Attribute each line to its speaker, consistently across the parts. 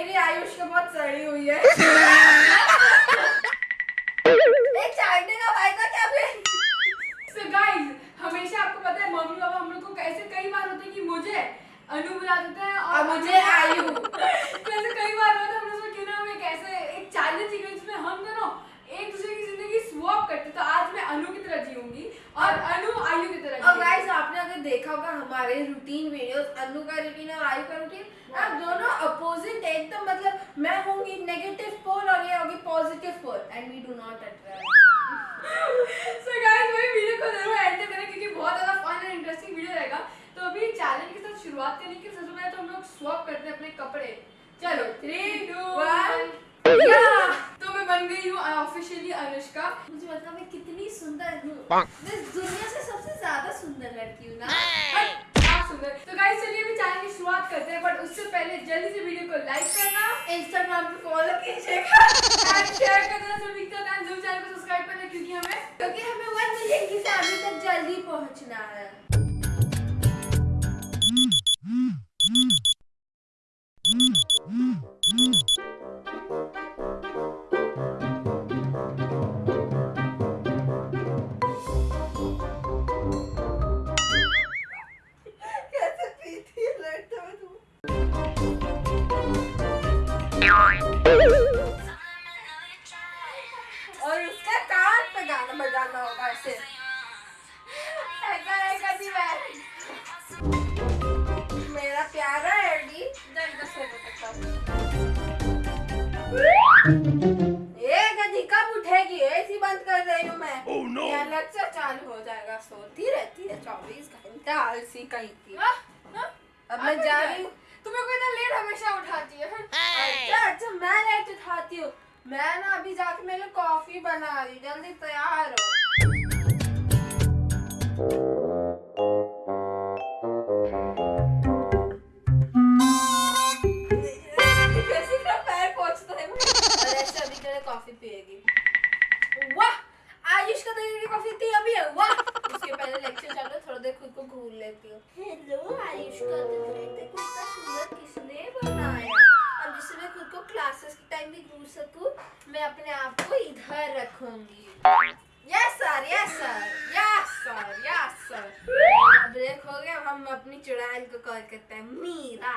Speaker 1: मेरी आयुष के बहुत सड़ी हुई है। एक चाटने का फ़ायदा क्या फिर?
Speaker 2: So guys, हमेशा आपको पता है मम्मी पापा हम लोग को कैसे कई बार होते हैं कि मुझे अनु बुला देते हैं
Speaker 1: और मुझे आयु।
Speaker 2: कैसे कई बार होता है हम लोग क्यों ना हम एक एक चैलेंज की जिसमें हम दोनों एक दूसरे की ज़िंदगी स्वैप करते तो आज मैं अनु की तरह जीऊँगी और अनु आयु की तरह
Speaker 1: और गाइस आपने अगर देखा होगा हमारे रूटीन वीडियोस अनु का रूटीन और आयु का रूटीन आप दोनों अपोजिट है एकदम मतलब मैं होंगी नेगेटिव पोल और ये होगी positive pole and we do not attract
Speaker 2: so guys वही वीडियो को ज़रूर एंड तक करें क्योंकि बहुत ज़्यादा फन एंड इंटरेस्टिंग वीडियो रहेगा। तो अभी चैलेंज के साथ शुरुआत करने के सबसे पहले तो हम लोग स्वैप करते हैं अपने कपड़े। चलो थ्री टू. वन तो मैं बन गई हूँ ऑफिशियली अनुष्का।
Speaker 1: मुझे पता मैं कितनी सुंदर हूँ। मैं दुनिया से सबसे ज़्यादा सुंदर लड़की हूँ ना।
Speaker 2: आप सुंदर। तो गाइस चलिए अभी चैनल की शुरुआत करते हैं बट उससे पहले जल्दी से वीडियो को लाइक करना
Speaker 1: इंस्टाग्राम पे फॉलो कीजिएगा
Speaker 2: शेयर करना सभी तक एंड ज़रूर चैनल को सब्सक्राइब करना क्योंकि हमें
Speaker 1: क्योंकि हमें 1 मिलियन की फैमिली तक जल्दी पहुँचना है। और उसका कान पे गाना बजाना होगा ऐसे। ऐसा मेरा प्यारा एडी जल्द से ए गधी कब उठेगी? एसी बंद कर रही हूँ मैं।
Speaker 3: Oh, no.
Speaker 1: या लेक्चर चालू हो जाएगा सोती रहती है चौबीस घंटा आलसी कहीं की।
Speaker 2: हाँ, हाँ?
Speaker 1: अब मैं जा रही हूँ।
Speaker 2: तुम्हें को इतना लेट हमेशा उठाती है?
Speaker 1: अच्छा अच्छा मैं लेट उठाती हूँ। मैं ना अभी जाके मेरे कॉफ़ी बना रही जल्दी तैयार हो। अपने आप को इधर रखूँगी। Yes sir yes sir yes sir yes sir हो अब हम अपनी चुड़ैल को कॉल करते हैं। मीरा।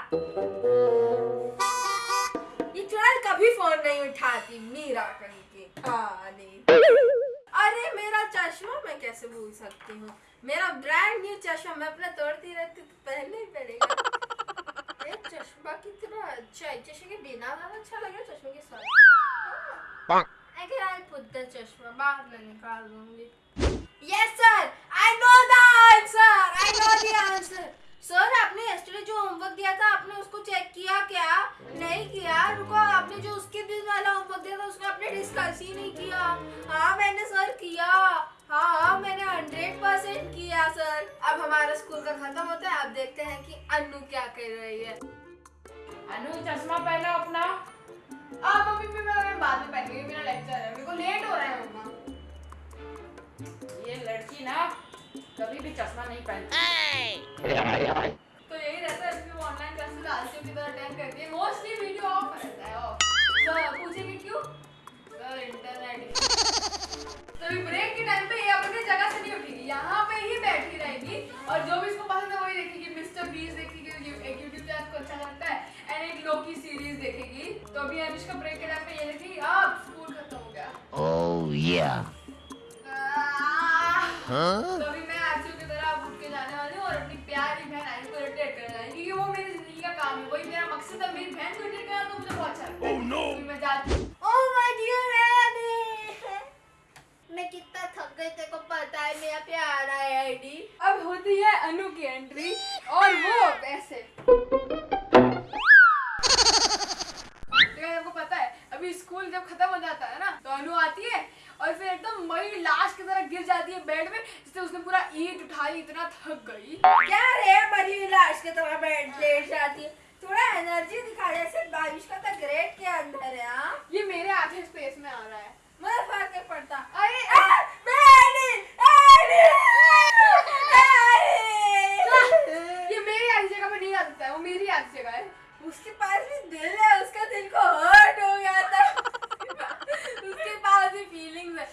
Speaker 1: ये चुड़ैल कभी फ़ोन नहीं उठाती, मीरा कहीं की हाँ अरे, मेरा चश्मा मैं कैसे भूल सकती हूँ? मेरा ब्रांड न्यू चश्मा, मैं अपना तोड़ती रहती तो पहले ही पड़ेगा। चश्मा कितना अच्छा है। चश्मे के बिना ज़्यादा अच्छा लगे चश्मे के साथ। अगर आई पुट द चश्मा बाहर में निकाल दूँगी yes sir I know the answer I know the answer sir आपने यस्टरडे जो होमवर्क दिया था आपने उसको चेक किया क्या? नहीं किया। रुको आपने जो उसके दिन वाला होमवर्क दिया था उसको आपने डिस्कस ही नहीं किया। हाँ मैंने सर किया। हाँ हाँ मैंने हंड्रेड परसेंट किया सर अब हमारा स्कूल का खत्म होता है। अब देखते हैं कि अनु क्या कर रही है।
Speaker 2: अनु चश्मा पहना अपना। अब अभी भी मैं मैं बाद में पहनूँगी मेरा लेक्चर है मेरे को लेट हो रहा है मम्मा। ये लड़की ना कभी भी चश्मा नहीं पहनती। तो यही रहता है वो ऑनलाइन क्लासेस आलसियों की तरह अटेंड करती है। मोस्टली वीडियो ऑफ़ रहता है ऑफ़ तो पूछेंगे क्यों? सर इंटरनेट तो ब्रेक के टाइम पे ये अपने जगह से नहीं उठेगी यहाँ पे ही बैठी रहेगी और जो भी इसको एक लोकी सीरीज़ देखेगी। तो अभी अनुष्का ब्रेक के टाइम पे ये देखेगी अब स्कूल खत्म हो गया।
Speaker 3: Oh yeah.
Speaker 2: आह! तो अभी मैं आरचू की तरह अब उठ के जाने वाली हूँ और अपनी प्यारी बहन आयु को रोटेट करने वाली हूँ, क्योंकि वो मेरी ज़िंदगी का काम है। वही मेरा मकसद है मेरी बहन को रोटेट करना तो मुझे बहुत अच्छा लगता है।
Speaker 3: Oh no.
Speaker 2: मैं जाती हूँ।
Speaker 1: Oh मैं कितना थक गई तेरे को पता है मेरा प्यारा एडी
Speaker 2: अब होती है अनु की एंट्री और वो उसने पूरा ईट उठाई इतना थक गई।
Speaker 1: क्या रे मरी हुई लाश के तरह बैठ लेट जाती है थोड़ा एनर्जी दिखा जैसे बारिश का तो ग्रेट के अंदर है हाँ?
Speaker 2: ये मेरे आधे स्पेस में आ रहा है।
Speaker 1: मुझे फ़र्क नहीं पड़ता।
Speaker 2: अरे
Speaker 1: आ, मैं एडी! एडी! एडी!
Speaker 2: ये मेरी आधी जगह पे नहीं आ है वो मेरी आधी जगह है।
Speaker 1: उसके पास भी दिल है उसका दिल को हर्ट हो गया था। उसके पास भी फीलिंग्स है।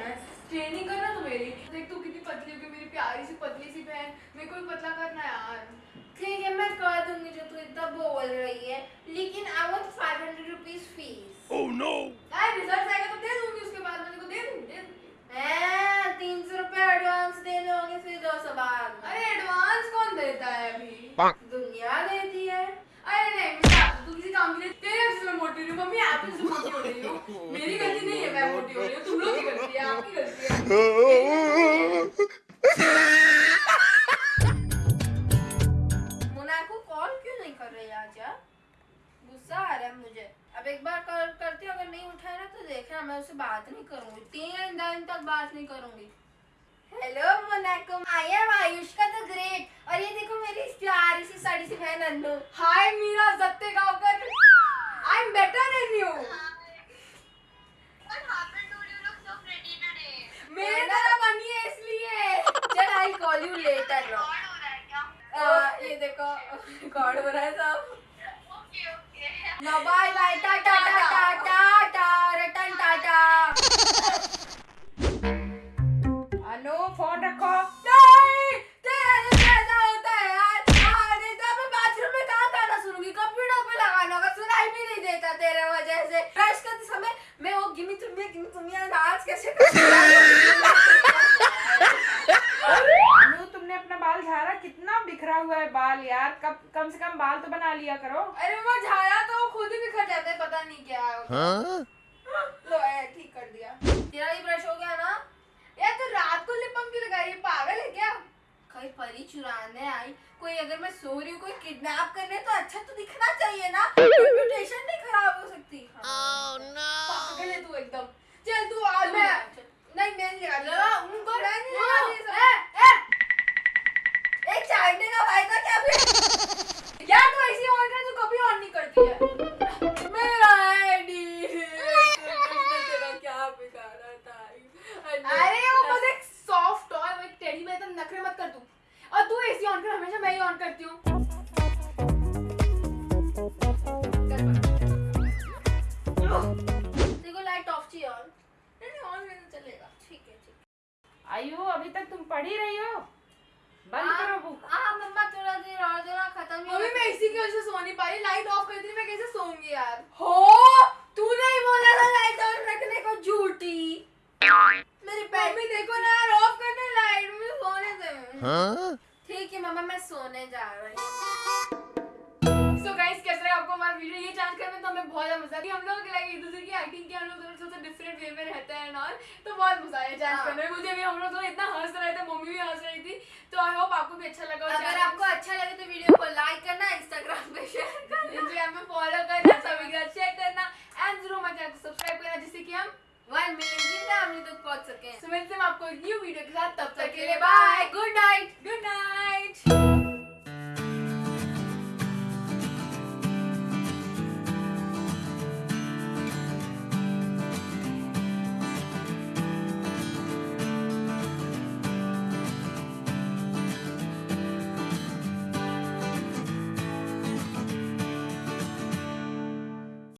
Speaker 2: है ट्रेनिंग करना तू मेरी? देख तू कितनी पतली हो गई मेरी प्यारी सी पतली सी बहन। मेरे को भी पतला करना है यार।
Speaker 1: ठीक है मैं कर दूँगी जो तू इतना बोल रही है लेकिन I want 500 rupees fees
Speaker 3: Oh no!
Speaker 2: यार रिज़ल्ट आएगा तो दे दूँगी उसके बाद मैं तेरे को दे दूँगी दे दूँगी।
Speaker 1: ए 300 रुपए एडवांस देने होंगे फिर 200 बाद
Speaker 2: अरे एडवांस कौन देता है अभी.
Speaker 1: दुनिया देती है।
Speaker 2: अरे नहीं मैं तू किसी काम के लिए तेरे वजह से मैं मोटी हो रही मम्मी आप ही से मोटी हो रही हूँ। मेरी गलती नहीं है मैं मोटी हो रही हूँ तुम लोग की गलती है आपकी गलती है।
Speaker 1: रही यार गुस्सा आ रहा है मुझे। अब एक बार कर, करती अगर नहीं उठाया ना तो देखना मैं उससे बात नहीं करूँगी। तीन दिन तक बात नहीं करूँगी। Hello Monaco I am Ayushka the great और ये देखो मेरी प्यारी सी, साड़ी सी बहन अन्नू।
Speaker 2: हाय मीरा, जत्ते गांवकर
Speaker 4: हुआ है बाल यार। कब कम से कम बाल तो बना लिया करो।
Speaker 2: अरे वो झाया तो खुद ही बिखर जाता है पता नहीं क्या है?
Speaker 1: लो ठीक कर दिया। तेरा ही ब्रश हो गया ना?
Speaker 2: यार तो रात को लिप क्यों लगा रही है? पागल है क्या?
Speaker 1: कहीं परी चुराने आई। कोई अगर मैं सो रही हूँ कोई किडनैप करने तो अच्छा तो दिखना चाहिए ना। रेपुटेशन नहीं खराब हो सकती। हाँ।
Speaker 2: पागल है तू एकदम। चल तू आ
Speaker 1: मैं
Speaker 2: नहीं मैं नहीं लगा उनको
Speaker 1: नहीं
Speaker 2: हाँ,
Speaker 1: लगा चाटने का फ़ायदा क्या फिर?
Speaker 2: यार तू ऐसी ऑन कर तू कभी ऑन नहीं करती है?
Speaker 1: मेरा आईडी तेरा क्या बिगाड़ा था
Speaker 2: अरे वो बस एक सॉफ्ट टॉय वो एक टेडी में एकदम नखरे मत कर तू। और तू एसी ऑन कर हमेशा मैं ही ऑन करती हूँ। कर पर।
Speaker 1: देखो लाइट ऑफ़ चाहिए ऑन नहीं नहीं ऑन में तो चलेगा। ठीक है ठीक
Speaker 4: आयु अभी तक तुम पढ़ ही रही हो? बंद करो बुक
Speaker 1: हाँ मम्मा थोड़ा देर और जरा खत्म ही
Speaker 2: मम्मी मैं इसी की वजह से सो नहीं पा रही लाइट ऑफ़ कर दी मैं कैसे सोऊँगी यार?
Speaker 1: हो? तूने ही बोला था लाइट ऑन रखने को झूठी। मेरी पैर
Speaker 2: मम्मी देखो ना यार ऑफ़ करना लाइट मुझे सोने दे।
Speaker 3: हाँ?
Speaker 1: ठीक है मम्मा मैं सोने जा रही हूँ।
Speaker 2: कैसा लगा आपको हमारा वीडियो ये जान कर में तो हमें बहुत ज़्यादा मज़ा आया हम लोग लाइक एक दूसरे की एक्टिंग की हम लोग दोनों थोड़ा डिफरेंट वे में रहते हैं और तो बहुत मज़ा आया जान
Speaker 1: हाँ।
Speaker 2: करने में। मुझे भी हम लोग इतना हंस रहे थे मम्मी भी हंस रही थी तो आई होप आपको भी अच्छा लगा
Speaker 1: अगर आपको अच्छा लगे तो वीडियो को लाइक करना इंस्टाग्राम पे शेयर करना।
Speaker 2: इंस्टाग्राम पे फॉलो करना सभी का शेयर करना एंड ज़रूर हमारे चैनल को सब्सक्राइब करना जिससे कि हम
Speaker 1: वन मिलियन की फैमिली तक पहुँच सके।
Speaker 2: मिलते हैं आपको एक न्यू वीडियो के साथ तब तक के लिए bye
Speaker 1: good night
Speaker 2: good night